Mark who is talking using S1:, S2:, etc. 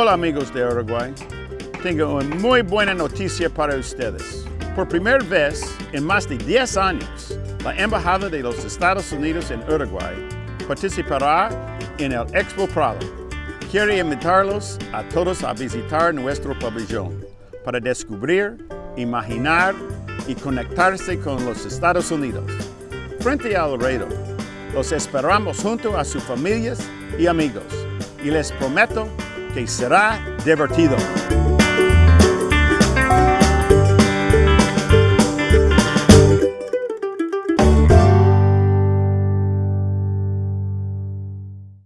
S1: Hola amigos de Uruguay, tengo una muy buena noticia para ustedes. Por primera vez en más de 10 años, la Embajada de los Estados Unidos en Uruguay participará en el Expo Prado. Quiero invitarlos a todos a visitar nuestro pabellón para descubrir, imaginar y conectarse con los Estados Unidos. Frente al reto, los esperamos junto a sus familias y amigos y les prometo que será divertido.